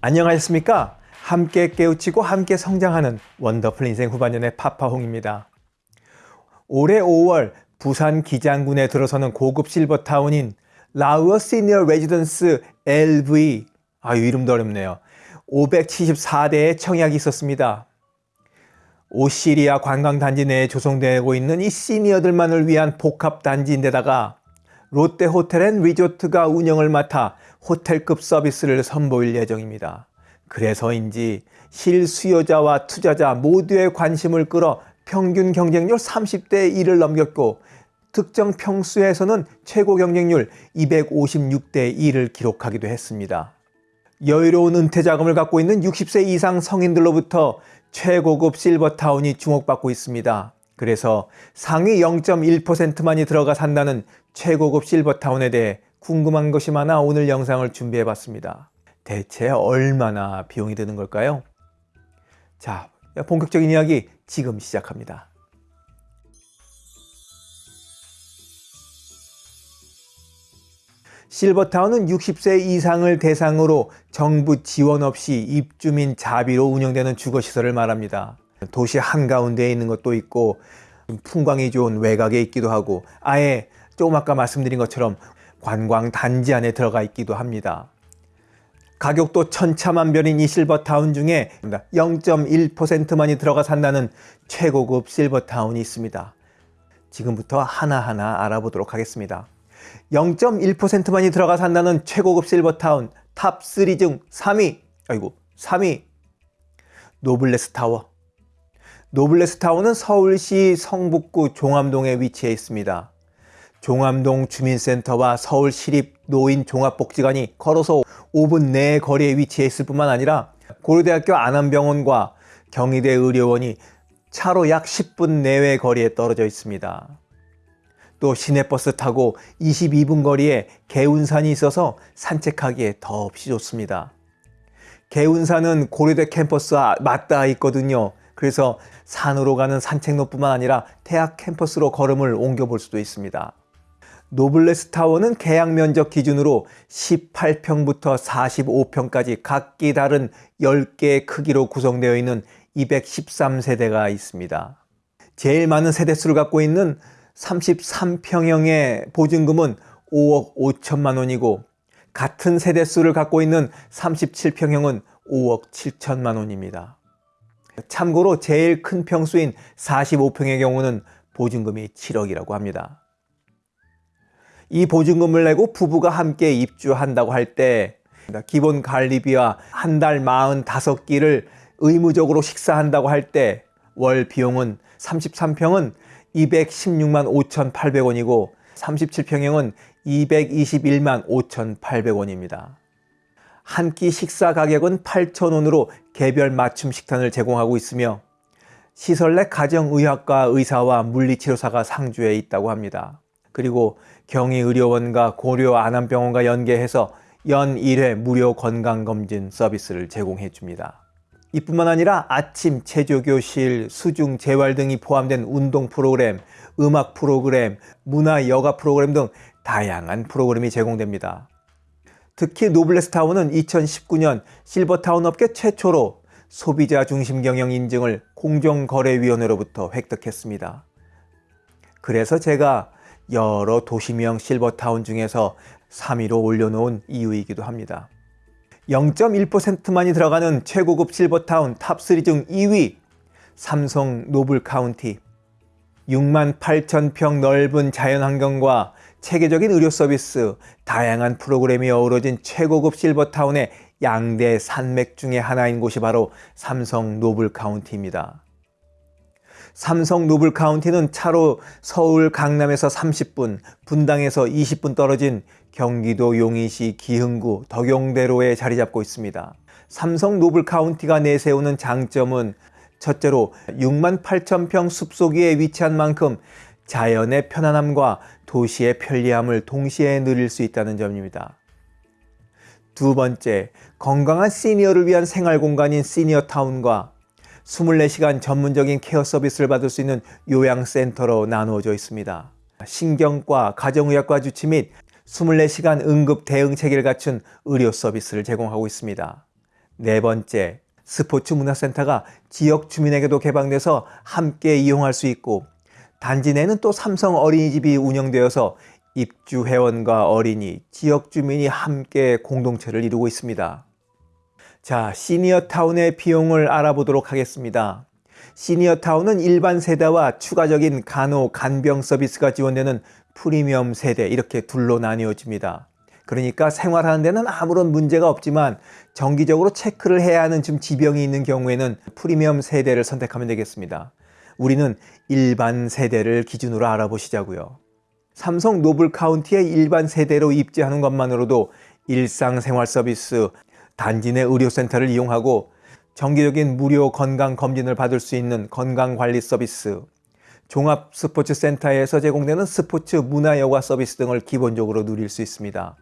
안녕하셨습니까? 함께 깨우치고 함께 성장하는 원더풀 인생 후반전의 파파홍입니다. 올해 5월 부산 기장군에 들어서는 고급 실버타운인 라우어 시니어 레지던스 LV 아유 이름도 어렵네요. 574세대의 청약이 있었습니다. 오시리아 관광단지 내에 조성되고 있는 이 시니어들만을 위한 복합단지인데다가 롯데 호텔 앤 리조트가 운영을 맡아 호텔급 서비스를 선보일 예정입니다. 그래서인지 실 수요자와 투자자 모두의 관심을 끌어 평균 경쟁률 30대 1을 넘겼고 특정 평수에서는 최고 경쟁률 256대 1을 기록하기도 했습니다. 여유로운 은퇴 자금을 갖고 있는 60세 이상 성인들로부터 최고급 실버타운이 주목받고 있습니다. 그래서 상위 0.1%만이 들어가 산다는 최고급 실버타운에 대해 궁금한 것이 많아 오늘 영상을 준비해 봤습니다. 대체 얼마나 비용이 드는 걸까요? 자, 본격적인 이야기 지금 시작합니다. 실버타운은 60세 이상을 대상으로 정부 지원 없이 입주민 자비로 운영되는 주거시설을 말합니다. 도시 한가운데에 있는 것도 있고 풍광이 좋은 외곽에 있기도 하고 아예 조금 아까 말씀드린 것처럼 관광 단지 안에 들어가 있기도 합니다. 가격도 천차만별인 이 실버타운 중에 0.1%만이 들어가 산다는 최고급 실버타운이 있습니다. 지금부터 하나하나 알아보도록 하겠습니다. 0.1%만이 들어가 산다는 최고급 실버타운 탑3 중 3위 아이고 3위 노블레스 타워 노블레스 타워는 서울시 성북구 종암동에 위치해 있습니다. 종암동 주민센터와 서울시립 노인 종합복지관이 걸어서 5분 내 거리에 위치해 있을 뿐만 아니라 고려대학교 안암병원과 경희대 의료원이 차로 약 10분 내외 거리에 떨어져 있습니다. 또 시내버스 타고 22분 거리에 개운산이 있어서 산책하기에 더없이 좋습니다. 개운산은 고려대 캠퍼스와 맞닿아 있거든요. 그래서 산으로 가는 산책로뿐만 아니라 대학 캠퍼스로 걸음을 옮겨 볼 수도 있습니다. 노블레스 타워는 계약 면적 기준으로 18평부터 45평까지 각기 다른 10개의 크기로 구성되어 있는 213세대가 있습니다. 제일 많은 세대수를 갖고 있는 33평형의 보증금은 5억 5천만 원이고 같은 세대수를 갖고 있는 37평형은 5억 7천만 원입니다. 참고로 제일 큰 평수인 45평의 경우는 보증금이 7억이라고 합니다. 이 보증금을 내고 부부가 함께 입주한다고 할 때 기본 관리비와 한 달 45끼를 의무적으로 식사한다고 할 때 월 비용은 33평은 216만 5,800원이고 37평형은 221만 5,800원입니다. 한 끼 식사 가격은 8,000원으로 개별 맞춤 식단을 제공하고 있으며 시설 내 가정의학과 의사와 물리치료사가 상주해 있다고 합니다. 그리고 경희의료원과 고려 안암병원과 연계해서 연 1회 무료 건강검진 서비스를 제공해 줍니다. 이뿐만 아니라 아침 체조교실, 수중 재활 등이 포함된 운동 프로그램, 음악 프로그램, 문화 여가 프로그램 등 다양한 프로그램이 제공됩니다. 특히 노블레스타운은 2019년 실버타운 업계 최초로 소비자 중심 경영 인증을 공정거래위원회로부터 획득했습니다. 그래서 제가 여러 도시명 실버타운 중에서 3위로 올려놓은 이유이기도 합니다. 0.1%만이 들어가는 최고급 실버타운 탑3 중 2위 삼성 노블 카운티 6만 8천 평 넓은 자연환경과 체계적인 의료 서비스, 다양한 프로그램이 어우러진 최고급 실버타운의 양대 산맥 중의 하나인 곳이 바로 삼성 노블 카운티입니다. 삼성 노블 카운티는 차로 서울 강남에서 30분, 분당에서 20분 떨어진 경기도 용인시 기흥구 덕영대로에 자리 잡고 있습니다. 삼성 노블 카운티가 내세우는 장점은 첫째로 6만 8천 평 숲속에 위치한 만큼 자연의 편안함과 도시의 편리함을 동시에 누릴 수 있다는 점입니다. 두 번째, 건강한 시니어를 위한 생활 공간인 시니어타운과 24시간 전문적인 케어 서비스를 받을 수 있는 요양센터로 나누어져 있습니다. 신경과 가정의학과 주치 및 24시간 응급 대응 체계를 갖춘 의료 서비스를 제공하고 있습니다. 네 번째, 스포츠 문화센터가 지역 주민에게도 개방돼서 함께 이용할 수 있고 단지 내는 또 삼성 어린이집이 운영되어서 입주 회원과 어린이, 지역 주민이 함께 공동체를 이루고 있습니다. 자, 시니어타운의 비용을 알아보도록 하겠습니다. 시니어타운은 일반 세대와 추가적인 간호, 간병 서비스가 지원되는 프리미엄 세대 이렇게 둘로 나뉘어집니다. 그러니까 생활하는 데는 아무런 문제가 없지만 정기적으로 체크를 해야 하는 좀 지병이 있는 경우에는 프리미엄 세대를 선택하면 되겠습니다. 우리는 일반 세대를 기준으로 알아보시자고요. 삼성 노블 카운티의 일반 세대로 입지하는 것만으로도 일상생활 서비스, 단지 내 의료센터를 이용하고 정기적인 무료 건강 검진을 받을 수 있는 건강관리 서비스, 종합 스포츠 센터에서 제공되는 스포츠 문화여가 서비스 등을 기본적으로 누릴 수 있습니다.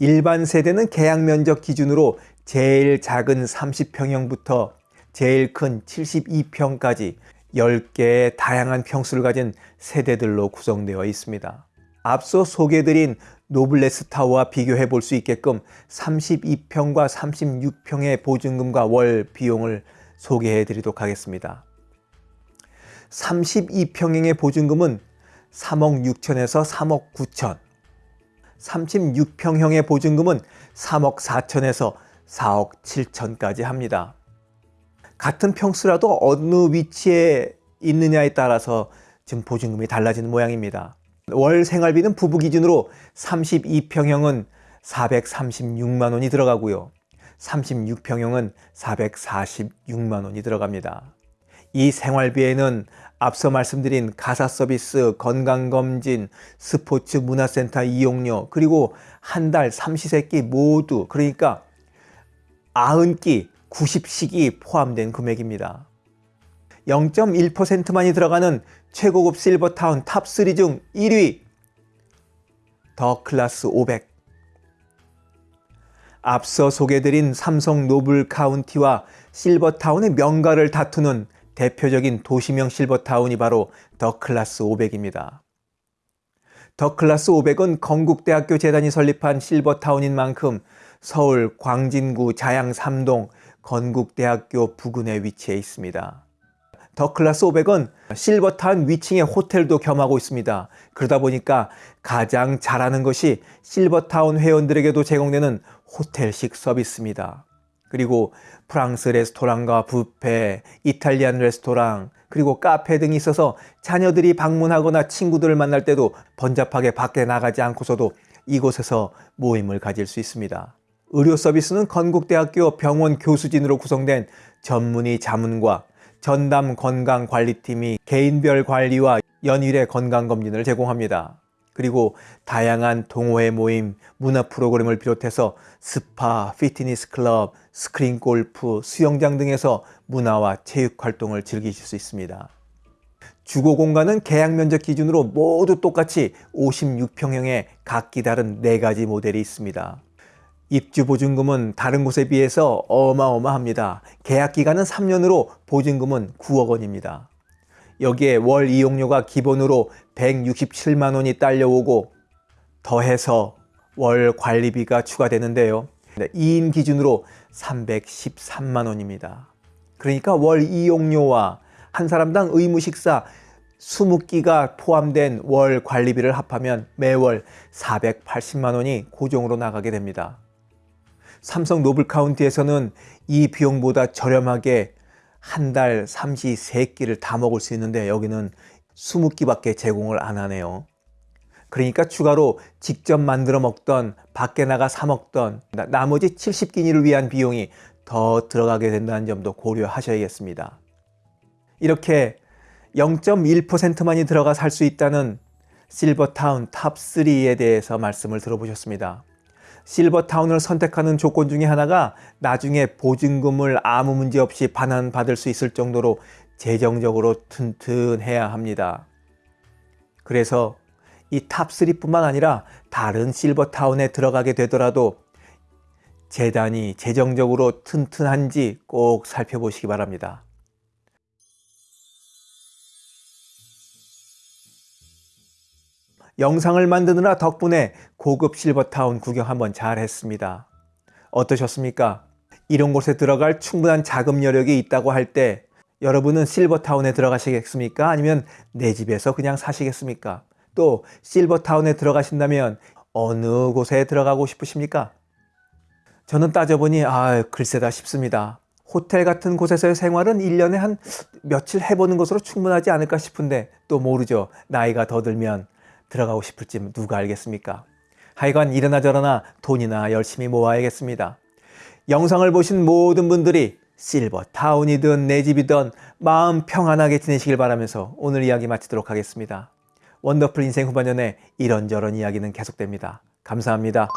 일반 세대는 계약 면적 기준으로 제일 작은 30평형부터 제일 큰 72평까지 10개의 다양한 평수를 가진 세대들로 구성되어 있습니다. 앞서 소개드린 노블레스 타워와 비교해 볼 수 있게끔 32평과 36평의 보증금과 월 비용을 소개해 드리도록 하겠습니다. 32평형의 보증금은 3억 6천에서 3억 9천 36평형의 보증금은 3억 4천에서 4억 7천까지 합니다. 같은 평수라도 어느 위치에 있느냐에 따라서 지금 보증금이 달라지는 모양입니다. 월 생활비는 부부 기준으로 32평형은 436만 원이 들어가고요. 36평형은 446만 원이 들어갑니다. 이 생활비에는 앞서 말씀드린 가사 서비스, 건강검진, 스포츠 문화센터 이용료, 그리고 한 달 삼시세끼 모두 그러니까 90끼, 90식이 포함된 금액입니다. 0.1%만이 들어가는 최고급 실버타운 탑3 중 1위 더 클라스 500 앞서 소개드린 삼성 노블 카운티와 실버타운의 명가를 다투는 대표적인 도심형 실버타운이 바로 더 클라스 500입니다. 더 클라스 500은 건국대학교 재단이 설립한 실버타운인 만큼 서울 광진구 자양 3동 건국대학교 부근에 위치해 있습니다. 더 클라스 500은 실버타운 위층에 호텔도 겸하고 있습니다. 그러다 보니까 가장 잘하는 것이 실버타운 회원들에게도 제공되는 호텔식 서비스입니다. 그리고 프랑스 레스토랑과 뷔페, 이탈리안 레스토랑, 그리고 카페 등이 있어서 자녀들이 방문하거나 친구들을 만날 때도 번잡하게 밖에 나가지 않고서도 이곳에서 모임을 가질 수 있습니다. 의료 서비스는 건국대학교 병원 교수진으로 구성된 전문의 자문과 전담 건강관리팀이 개인별 관리와 연 1회의 건강검진을 제공합니다. 그리고 다양한 동호회 모임, 문화 프로그램을 비롯해서 스파, 피트니스 클럽, 스크린 골프, 수영장 등에서 문화와 체육 활동을 즐기실 수 있습니다. 주거 공간은 계약 면적 기준으로 모두 똑같이 56평형의 각기 다른 4가지 모델이 있습니다. 입주 보증금은 다른 곳에 비해서 어마어마합니다. 계약 기간은 3년으로 보증금은 9억 원입니다. 여기에 월 이용료가 기본으로 167만 원이 딸려오고 더해서 월 관리비가 추가되는데요. 2인 기준으로 313만 원입니다. 그러니까 월 이용료와 한 사람당 의무 식사 20끼가 포함된 월 관리비를 합하면 매월 480만 원이 고정으로 나가게 됩니다. 삼성 노블 카운티에서는 이 비용보다 저렴하게 한달 삼시 세끼를 다 먹을 수 있는데 여기는 20끼밖에 제공을 안 하네요. 그러니까 추가로 직접 만들어 먹던 밖에 나가 사 먹던 나머지 70끼니를 위한 비용이 더 들어가게 된다는 점도 고려하셔야겠습니다. 이렇게 0.1%만이 들어가 살 수 있다는 실버타운 탑3에 대해서 말씀을 들어보셨습니다. 실버타운을 선택하는 조건 중에 하나가 나중에 보증금을 아무 문제 없이 반환받을 수 있을 정도로 재정적으로 튼튼해야 합니다. 그래서 이 탑3뿐만 아니라 다른 실버타운에 들어가게 되더라도 재단이 재정적으로 튼튼한지 꼭 살펴보시기 바랍니다. 영상을 만드느라 덕분에 고급 실버타운 구경 한번 잘 했습니다. 어떠셨습니까? 이런 곳에 들어갈 충분한 자금 여력이 있다고 할 때 여러분은 실버타운에 들어가시겠습니까? 아니면 내 집에서 그냥 사시겠습니까? 또 실버타운에 들어가신다면 어느 곳에 들어가고 싶으십니까? 저는 따져보니 아 글쎄다 싶습니다. 호텔 같은 곳에서의 생활은 1년에 한 며칠 해보는 것으로 충분하지 않을까 싶은데 또 모르죠. 나이가 더 들면 들어가고 싶을지 누가 알겠습니까? 하여간 이러나 저러나 돈이나 열심히 모아야겠습니다. 영상을 보신 모든 분들이 실버타운이든 내 집이든 마음 평안하게 지내시길 바라면서 오늘 이야기 마치도록 하겠습니다. 원더풀 인생 후반년에 이런저런 이야기는 계속됩니다. 감사합니다.